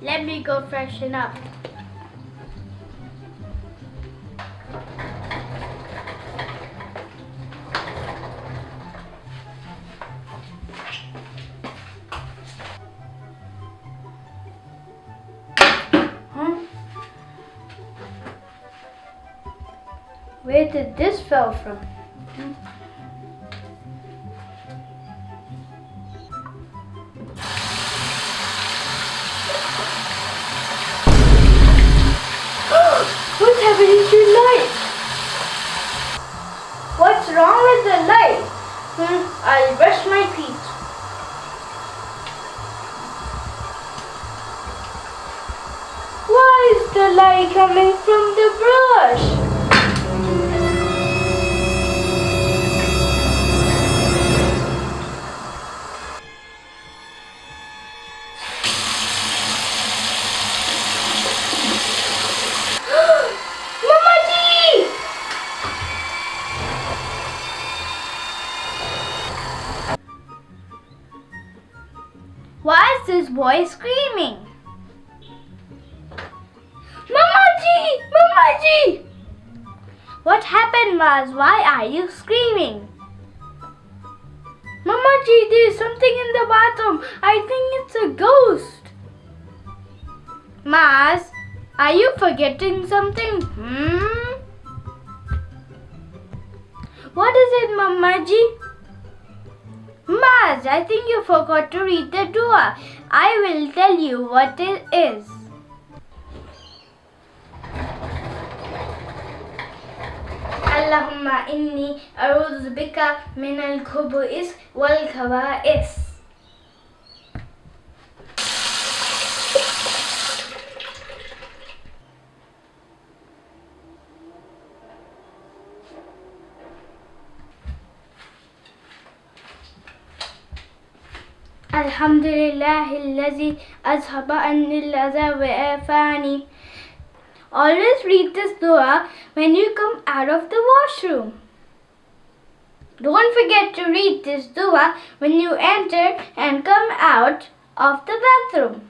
Let me go freshen up. Where did this fell from? Hmm? What's happening to light? What's wrong with the light? Hmm, I'll brush my teeth. Why is the light coming from This boy screaming? Mamaji! Mamaji! What happened, Maz? Why are you screaming? Mamaji, there's something in the bathroom. I think it's a ghost. Maz, are you forgetting something? Hmm? What is it, Mamaji? Maz, I think you forgot to read the dua. I will tell you what it is. اللهم إني أعوذ بك من الخبث والخبائث الحمد لله الذي أذهب عني الأذى وعافاني Always read this dua when you come out of the washroom. Don't forget to read this dua when you enter and come out of the bathroom.